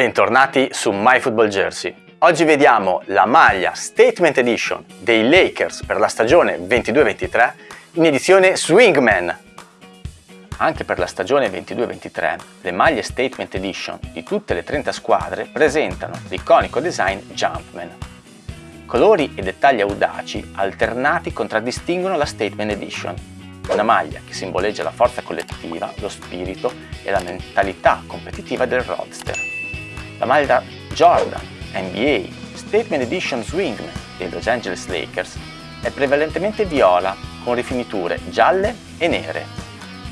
Bentornati su MyFootballJersey. Oggi vediamo la maglia Statement Edition dei Lakers per la stagione 22-23 in edizione Swingman. Anche per la stagione 22-23 le maglie Statement Edition di tutte le 30 squadre presentano l'iconico design Jumpman. Colori e dettagli audaci alternati contraddistinguono la Statement Edition, una maglia che simboleggia la forza collettiva, lo spirito e la mentalità competitiva del roadster. La maglia Jordan NBA Statement Edition Swingman dei Los Angeles Lakers è prevalentemente viola con rifiniture gialle e nere.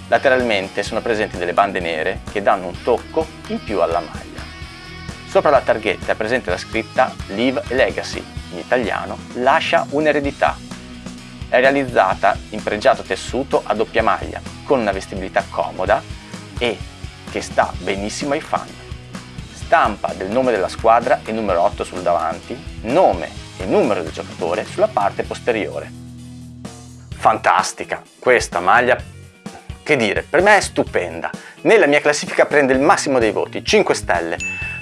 Lateralmente sono presenti delle bande nere che danno un tocco in più alla maglia. Sopra la targhetta è presente la scritta Live Legacy, in italiano lascia un'eredità. È realizzata in pregiato tessuto a doppia maglia, con una vestibilità comoda e che sta benissimo ai fan stampa del nome della squadra e numero 8 sul davanti, nome e numero del giocatore sulla parte posteriore. Fantastica! Questa maglia, che dire, per me è stupenda. Nella mia classifica prende il massimo dei voti, 5 stelle,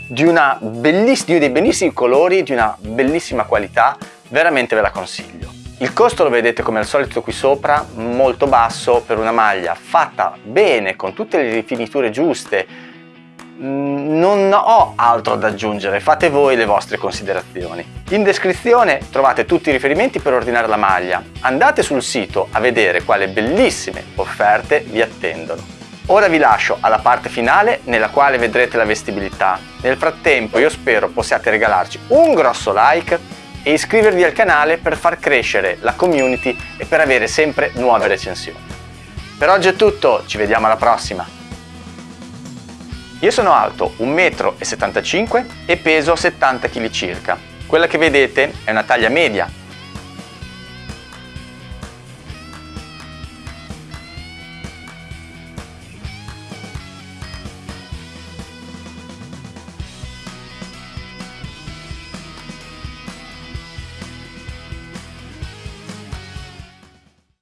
di, una belliss di dei bellissimi colori, di una bellissima qualità, veramente ve la consiglio. Il costo lo vedete come al solito qui sopra, molto basso per una maglia fatta bene, con tutte le rifiniture giuste, Mm, ho altro da aggiungere, fate voi le vostre considerazioni. In descrizione trovate tutti i riferimenti per ordinare la maglia. Andate sul sito a vedere quale bellissime offerte vi attendono. Ora vi lascio alla parte finale nella quale vedrete la vestibilità. Nel frattempo io spero possiate regalarci un grosso like e iscrivervi al canale per far crescere la community e per avere sempre nuove recensioni. Per oggi è tutto, ci vediamo alla prossima! Io sono alto 1,75 m e peso 70 kg circa. Quella che vedete è una taglia media